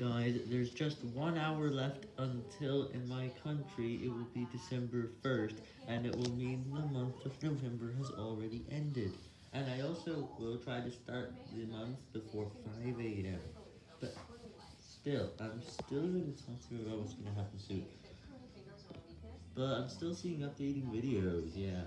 Guys, there's just one hour left until in my country it will be December 1st, and it will mean the month of November has already ended. And I also will try to start the month before 5 a.m. But still, I'm still going to talk to you about what's going to happen soon. But I'm still seeing updating videos, yeah.